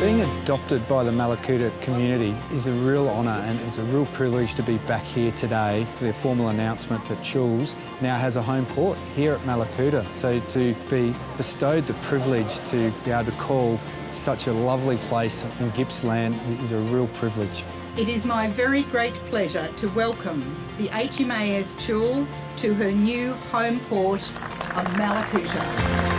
Being adopted by the Mallacoota community is a real honour and it's a real privilege to be back here today for their formal announcement that Choules now has a home port here at Mallacoota. So to be bestowed the privilege to be able to call such a lovely place in Gippsland is a real privilege. It is my very great pleasure to welcome the HMAS Choules to her new home port of Mallacoota.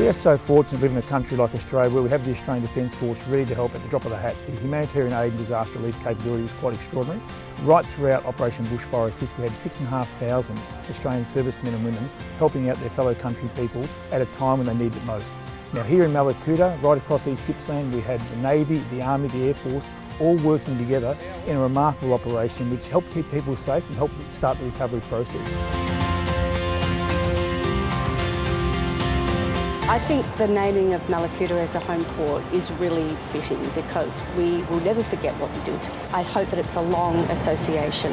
We are so fortunate to live in a country like Australia where we have the Australian Defence Force ready to help at the drop of a hat. The humanitarian aid and disaster relief capability was quite extraordinary. Right throughout Operation Bushfire Assist we had 6,500 Australian servicemen and women helping out their fellow country people at a time when they needed it most. Now here in Mallacoota, right across East Gippsland, we had the Navy, the Army, the Air Force, all working together in a remarkable operation which helped keep people safe and helped start the recovery process. I think the naming of Mallacoota as a home port is really fitting because we will never forget what we did. I hope that it's a long association.